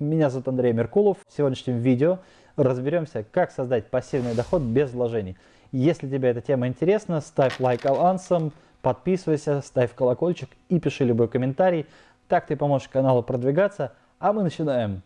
Меня зовут Андрей Меркулов. В сегодняшнем видео разберемся, как создать пассивный доход без вложений. Если тебе эта тема интересна, ставь лайк авансом, подписывайся, ставь колокольчик и пиши любой комментарий. Так ты поможешь каналу продвигаться. А мы начинаем.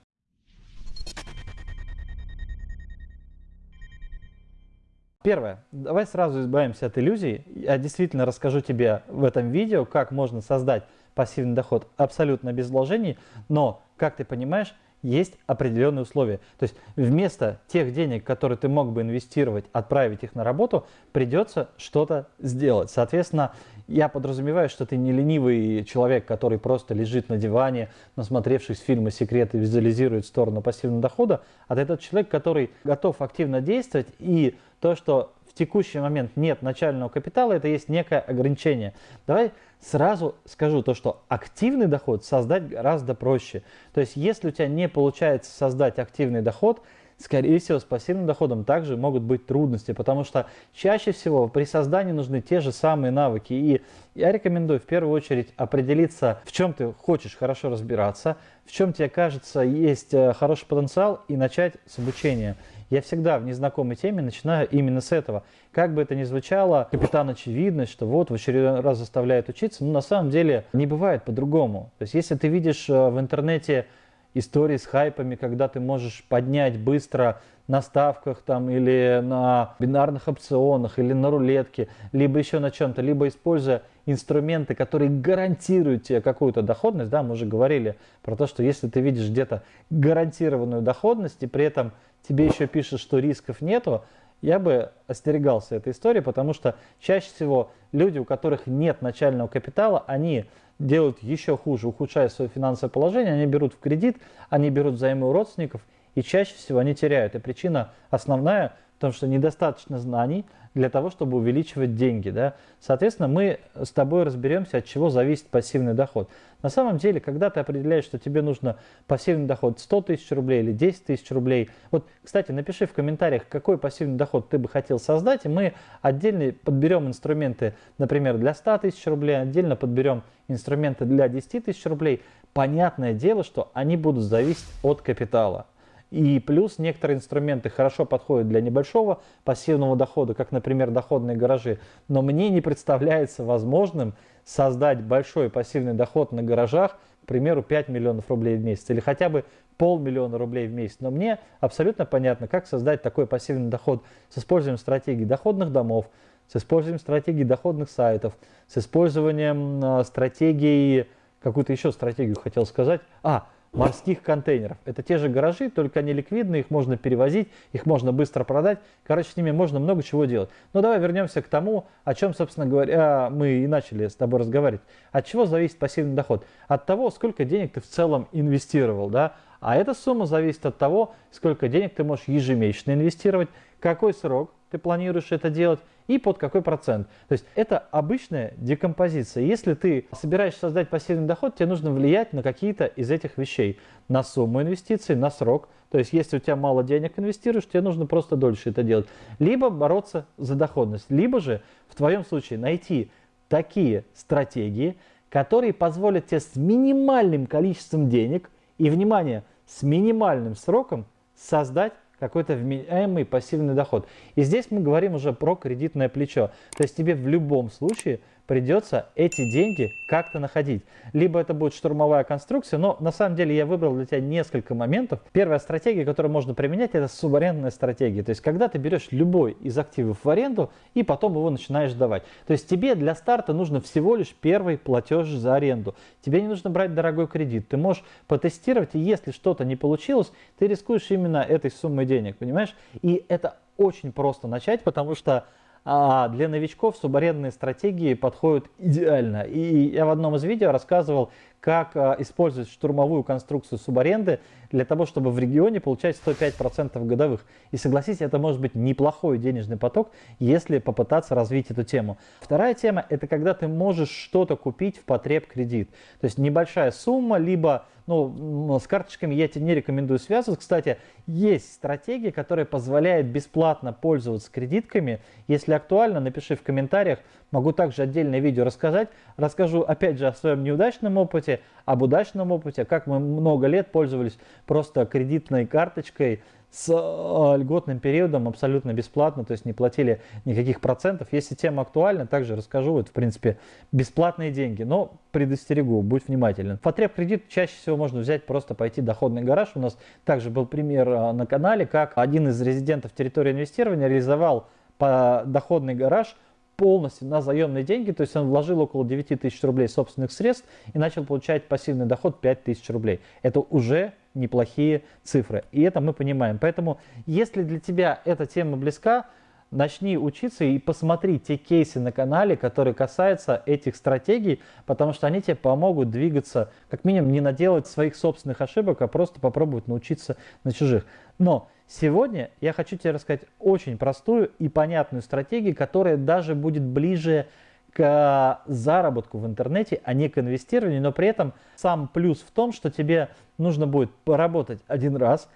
Первое. Давай сразу избавимся от иллюзий. Я действительно расскажу тебе в этом видео, как можно создать пассивный доход абсолютно без вложений, но, как ты понимаешь, есть определенные условия. То есть вместо тех денег, которые ты мог бы инвестировать, отправить их на работу, придется что-то сделать. Соответственно, я подразумеваю, что ты не ленивый человек, который просто лежит на диване, насмотревшись фильмы «Секреты», визуализирует сторону пассивного дохода, а ты тот человек, который готов активно действовать и то, что в текущий момент нет начального капитала, это есть некое ограничение. Давай сразу скажу то, что активный доход создать гораздо проще. То есть, если у тебя не получается создать активный доход, скорее всего, с пассивным доходом также могут быть трудности, потому что чаще всего при создании нужны те же самые навыки. И я рекомендую в первую очередь определиться, в чем ты хочешь хорошо разбираться, в чем тебе кажется есть э, хороший потенциал и начать с обучения. Я всегда в незнакомой теме начинаю именно с этого. Как бы это ни звучало, капитан очевидность, что вот в очередной раз заставляет учиться, но на самом деле не бывает по-другому. То есть если ты видишь э, в интернете истории с хайпами, когда ты можешь поднять быстро на ставках там или на бинарных опционах или на рулетке, либо еще на чем-то, либо используя инструменты, которые гарантируют тебе какую-то доходность, да, мы уже говорили про то, что если ты видишь где-то гарантированную доходность и при этом тебе еще пишут, что рисков нету, я бы остерегался этой истории, потому что чаще всего люди, у которых нет начального капитала, они делают еще хуже, ухудшая свое финансовое положение, они берут в кредит, они берут взаймы у родственников, и чаще всего они теряют. И причина основная в том, что недостаточно знаний, для того, чтобы увеличивать деньги. Да? Соответственно, мы с тобой разберемся, от чего зависит пассивный доход. На самом деле, когда ты определяешь, что тебе нужно пассивный доход 100 тысяч рублей или 10 тысяч рублей, вот, кстати, напиши в комментариях, какой пассивный доход ты бы хотел создать, и мы отдельно подберем инструменты, например, для 100 тысяч рублей, отдельно подберем инструменты для 10 тысяч рублей. Понятное дело, что они будут зависеть от капитала. И плюс некоторые инструменты хорошо подходят для небольшого пассивного дохода, как, например, доходные гаражи. Но мне не представляется возможным создать большой пассивный доход на гаражах, к примеру, 5 миллионов рублей в месяц или хотя бы полмиллиона рублей в месяц. Но мне абсолютно понятно, как создать такой пассивный доход с использованием стратегии доходных домов, с использованием стратегии доходных сайтов, с использованием э, стратегии, какую-то еще стратегию хотел сказать, а, морских контейнеров. Это те же гаражи, только они ликвидные, их можно перевозить, их можно быстро продать. Короче, с ними можно много чего делать. Но давай вернемся к тому, о чем, собственно говоря, мы и начали с тобой разговаривать. От чего зависит пассивный доход? От того, сколько денег ты в целом инвестировал. Да? А эта сумма зависит от того, сколько денег ты можешь ежемесячно инвестировать, какой срок ты планируешь это делать и под какой процент. То есть это обычная декомпозиция. Если ты собираешься создать пассивный доход, тебе нужно влиять на какие-то из этих вещей. На сумму инвестиций, на срок. То есть если у тебя мало денег инвестируешь, тебе нужно просто дольше это делать. Либо бороться за доходность, либо же в твоем случае найти такие стратегии, которые позволят тебе с минимальным количеством денег и, внимание, с минимальным сроком создать какой-то вменяемый пассивный доход. И здесь мы говорим уже про кредитное плечо. То есть тебе в любом случае придется эти деньги как-то находить. Либо это будет штурмовая конструкция, но на самом деле я выбрал для тебя несколько моментов. Первая стратегия, которую можно применять, это субарендная стратегия. То есть когда ты берешь любой из активов в аренду и потом его начинаешь сдавать. То есть тебе для старта нужно всего лишь первый платеж за аренду. Тебе не нужно брать дорогой кредит. Ты можешь потестировать, и если что-то не получилось, ты рискуешь именно этой суммой денег, понимаешь? И это очень просто начать, потому что а для новичков субарендные стратегии подходят идеально. И я в одном из видео рассказывал, как а, использовать штурмовую конструкцию субаренды для того, чтобы в регионе получать 105% годовых. И согласитесь, это может быть неплохой денежный поток, если попытаться развить эту тему. Вторая тема – это когда ты можешь что-то купить в потреб кредит. То есть небольшая сумма, либо ну, с карточками я тебе не рекомендую связываться. Кстати, есть стратегия, которая позволяет бесплатно пользоваться кредитками. Если актуально, напиши в комментариях. Могу также отдельное видео рассказать. Расскажу опять же о своем неудачном опыте расскажете об удачном опыте, как мы много лет пользовались просто кредитной карточкой, с э, льготным периодом абсолютно бесплатно, то есть не платили никаких процентов. Если тема актуальна, также расскажу, это в принципе бесплатные деньги, но предостерегу, будь внимателен. Потреб кредит чаще всего можно взять, просто пойти доходный гараж. У нас также был пример э, на канале, как один из резидентов территории инвестирования реализовал по доходный гараж полностью на заемные деньги, то есть он вложил около 9 тысяч рублей собственных средств и начал получать пассивный доход 5 тысяч рублей. Это уже неплохие цифры. И это мы понимаем. Поэтому, если для тебя эта тема близка, начни учиться и посмотри те кейсы на канале, которые касаются этих стратегий, потому что они тебе помогут двигаться, как минимум не наделать своих собственных ошибок, а просто попробовать научиться на чужих. Но сегодня я хочу тебе рассказать очень простую и понятную стратегию, которая даже будет ближе к заработку в интернете, а не к инвестированию, но при этом сам плюс в том, что тебе нужно будет поработать один раз,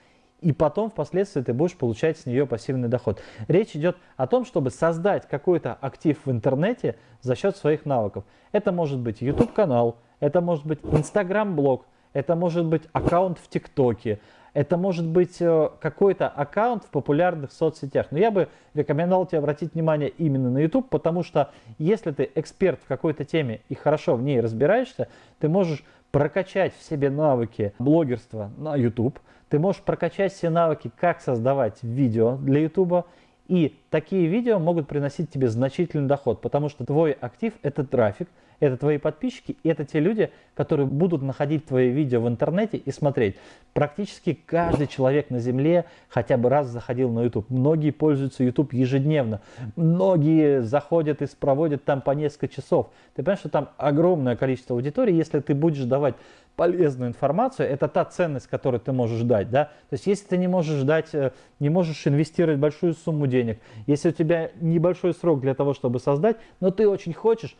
и потом впоследствии ты будешь получать с нее пассивный доход. Речь идет о том, чтобы создать какой-то актив в интернете за счет своих навыков. Это может быть YouTube-канал, это может быть Instagram-блог, это может быть аккаунт в ТикТоке, это может быть э, какой-то аккаунт в популярных соцсетях. Но я бы рекомендовал тебе обратить внимание именно на YouTube, потому что если ты эксперт в какой-то теме и хорошо в ней разбираешься, ты можешь прокачать в себе навыки блогерства на YouTube, ты можешь прокачать все навыки, как создавать видео для YouTube, и такие видео могут приносить тебе значительный доход, потому что твой актив – это трафик, это твои подписчики, это те люди, которые будут находить твои видео в интернете и смотреть. Практически каждый человек на Земле хотя бы раз заходил на YouTube. Многие пользуются YouTube ежедневно. Многие заходят и проводят там по несколько часов. Ты понимаешь, что там огромное количество аудитории. Если ты будешь давать полезную информацию, это та ценность, которую ты можешь дать. Да? То есть если ты не можешь дать, э, не можешь инвестировать большую сумму денег, если у тебя небольшой срок для того, чтобы создать, но ты очень хочешь,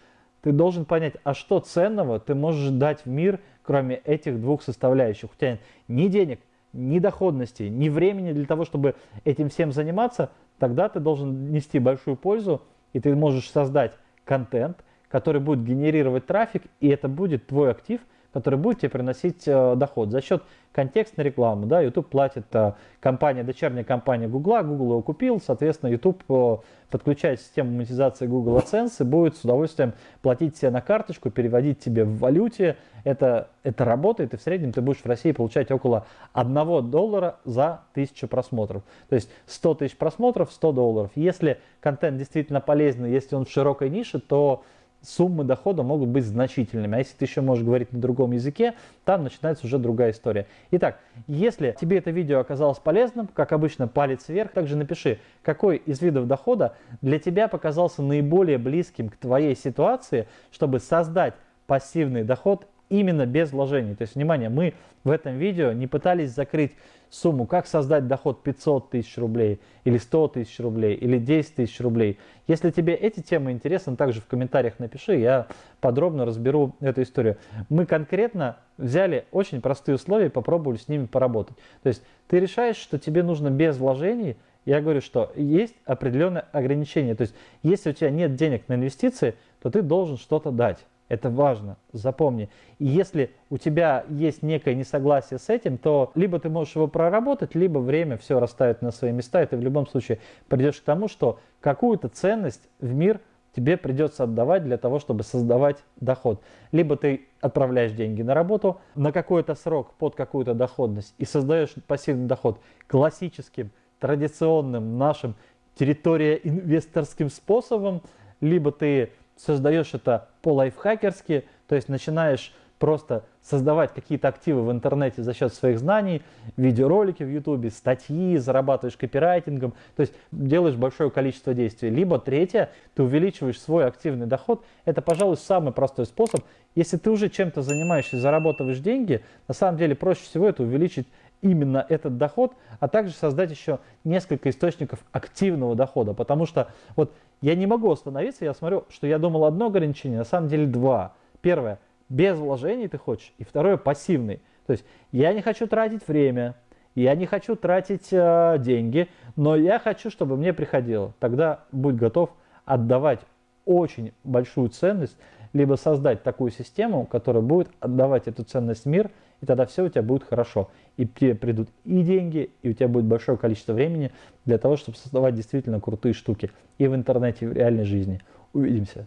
ты должен понять, а что ценного ты можешь дать в мир, кроме этих двух составляющих. У тебя нет ни денег, ни доходности, ни времени для того, чтобы этим всем заниматься, тогда ты должен нести большую пользу, и ты можешь создать контент, который будет генерировать трафик, и это будет твой актив – который будет тебе приносить э, доход за счет контекстной рекламы. Да, YouTube платит э, компания, дочерняя компания Google, Google его купил, соответственно, YouTube э, подключает систему монетизации Google AdSense будет с удовольствием платить тебе на карточку, переводить тебе в валюте. Это, это работает, и в среднем ты будешь в России получать около 1 доллара за 1000 просмотров. То есть 100 тысяч просмотров, 100 долларов. Если контент действительно полезный, если он в широкой нише, то суммы дохода могут быть значительными. А если ты еще можешь говорить на другом языке, там начинается уже другая история. Итак, если тебе это видео оказалось полезным, как обычно, палец вверх, также напиши, какой из видов дохода для тебя показался наиболее близким к твоей ситуации, чтобы создать пассивный доход именно без вложений. То есть, внимание, мы в этом видео не пытались закрыть сумму, как создать доход 500 тысяч рублей, или 100 тысяч рублей, или 10 тысяч рублей. Если тебе эти темы интересны, также в комментариях напиши, я подробно разберу эту историю. Мы конкретно взяли очень простые условия и попробовали с ними поработать. То есть ты решаешь, что тебе нужно без вложений, я говорю, что есть определенные ограничения. То есть если у тебя нет денег на инвестиции, то ты должен что-то дать. Это важно, запомни. И если у тебя есть некое несогласие с этим, то либо ты можешь его проработать, либо время все расставит на свои места, и ты в любом случае придешь к тому, что какую-то ценность в мир тебе придется отдавать для того, чтобы создавать доход. Либо ты отправляешь деньги на работу на какой-то срок под какую-то доходность и создаешь пассивный доход классическим, традиционным нашим территория инвесторским способом, либо ты создаешь это по-лайфхакерски, то есть начинаешь просто создавать какие-то активы в интернете за счет своих знаний, видеоролики в ютубе, статьи, зарабатываешь копирайтингом, то есть делаешь большое количество действий. Либо третье, ты увеличиваешь свой активный доход. Это, пожалуй, самый простой способ. Если ты уже чем-то занимаешься и зарабатываешь деньги, на самом деле проще всего это увеличить именно этот доход, а также создать еще несколько источников активного дохода. Потому что вот я не могу остановиться, я смотрю, что я думал одно ограничение, на самом деле два. Первое, без вложений ты хочешь, и второе, пассивный. То есть я не хочу тратить время, я не хочу тратить э, деньги, но я хочу, чтобы мне приходило. Тогда будь готов отдавать очень большую ценность либо создать такую систему, которая будет отдавать эту ценность в мир, и тогда все у тебя будет хорошо. И тебе придут и деньги, и у тебя будет большое количество времени для того, чтобы создавать действительно крутые штуки и в интернете, и в реальной жизни. Увидимся.